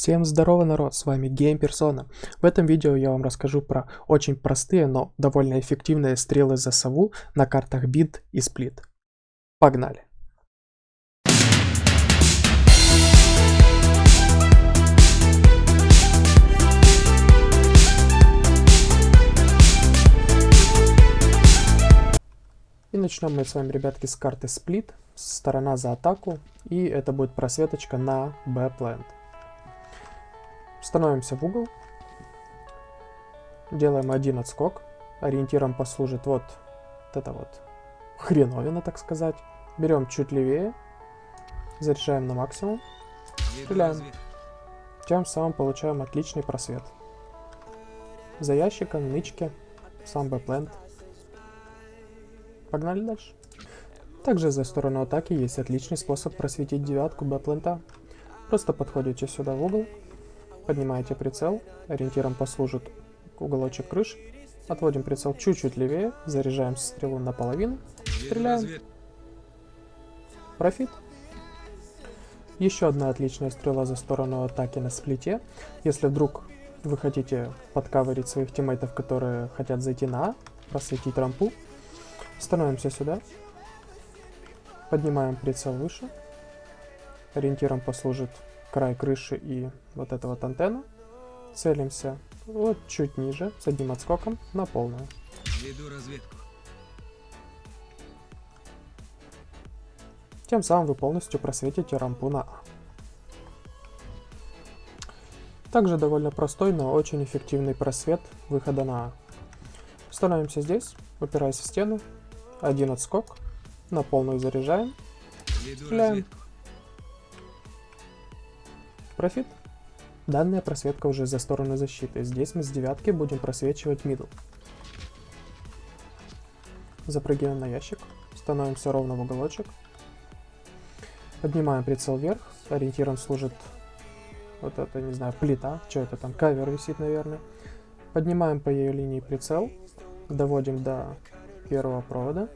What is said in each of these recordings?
Всем здорово, народ, с вами Persona. В этом видео я вам расскажу про очень простые, но довольно эффективные стрелы за сову на картах Bid и Split. Погнали! И начнем мы с вами, ребятки, с карты Split, сторона за атаку, и это будет просветочка на B-Plant. Становимся в угол. Делаем один отскок. Ориентиром послужит вот, это вот хреновина, так сказать. Берем чуть левее. Заряжаем на максимум. Стреляем. Тем самым получаем отличный просвет. За ящиком, нычки, сам бэплент. Погнали дальше. Также за сторону атаки есть отличный способ просветить девятку B plant а. Просто подходите сюда в угол, Поднимаете прицел, ориентиром послужит уголочек крыши. Отводим прицел чуть-чуть левее, заряжаем стрелу наполовину, стреляем. Profit. Еще одна отличная стрела за сторону атаки на Split е. Если вдруг вы хотите под cover ить своих teammate ов, которые хотят зайти на А, просветить рампу, становимся сюда, поднимаем прицел выше, ориентиром послужит край крыши и вот эта вот антенна. Целимся вот чуть ниже, с одним отскоком, на полную. Веду разведку. Тем самым вы полностью просветите рампу на А. Также довольно простой, но очень эффективный просвет выхода на А. Становимся здесь, в стену, один отскок, на полную заряжаем, стреляем. Profit. Данная просветка уже за сторону защиты. Здесь мы с девятки будем просвечивать middle. Запрыгиваем на ящик. Становимся ровно в уголочек. Поднимаем прицел вверх. Ориентиром служит вот это, не знаю, плита. Что это там? Кавер висит, наверное. Поднимаем по ее линии прицел. Доводим до первого провода.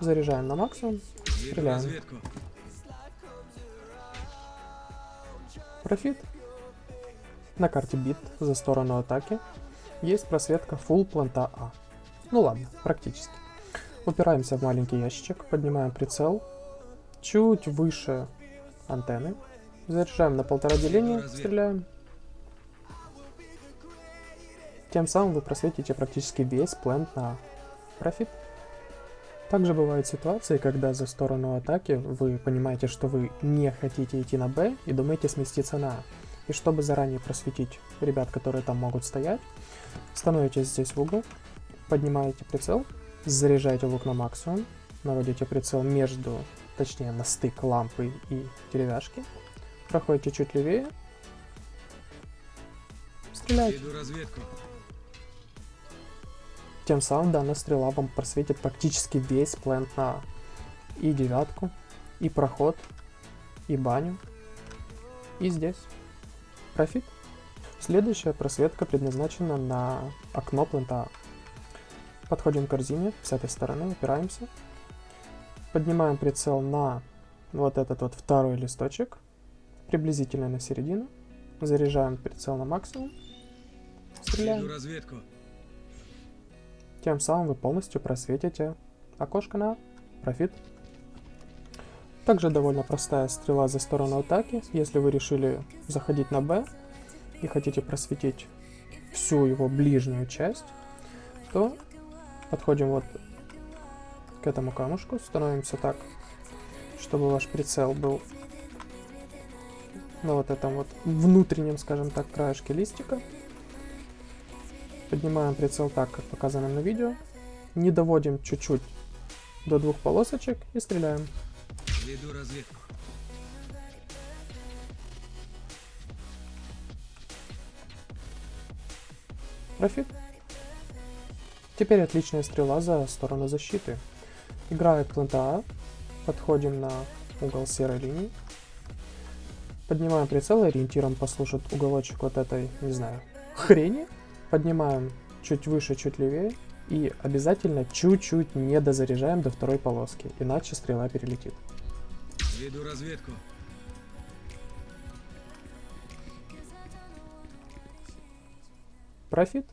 Заряжаем на максимум. Стреляем. Профит. На карте бит за сторону атаки есть просветка full планта А. Ну ладно, практически. Упираемся в маленький ящичек, поднимаем прицел чуть выше антенны. Заряжаем на полтора деления, стреляем. Тем самым вы просветите практически весь плент на профит. Также бывают ситуации, когда за сторону атаки вы понимаете, что вы не хотите идти на Б и думаете сместиться на А. И чтобы заранее просветить ребят, которые там могут стоять, становитесь здесь в угол, поднимаете прицел, заряжаете лук на максимум, наводите прицел между, точнее на стык лампы и деревяшки, проходите чуть левее, стреляете. Тем самым данная стрела вам просветит практически весь плент на и девятку, и проход, и баню, и здесь. Профит. Следующая просветка предназначена на окно плента. Подходим к корзине с этой стороны, упираемся. Поднимаем прицел на вот этот вот второй листочек, приблизительно на середину. Заряжаем прицел на максимум. Стреляем. разведку. Тем самым вы полностью просветите окошко на профит. Также довольно простая стрела за сторону атаки. Если вы решили заходить на Б и хотите просветить всю его ближнюю часть, то подходим вот к этому камушку, становимся так, чтобы ваш прицел был на вот этом вот внутреннем, скажем так, краешке листика. Поднимаем прицел так, как показано на видео. Не доводим чуть-чуть до двух полосочек и стреляем. Веду разведку. Профит. Теперь отличная стрела за сторону защиты. Играет плента А. Подходим на угол серой линии. Поднимаем прицел, ориентиром послушать уголочек вот этой, не знаю, хрени. Поднимаем чуть выше, чуть левее. И обязательно чуть-чуть не дозаряжаем до второй полоски, иначе стрела перелетит. Веду разведку. Профит.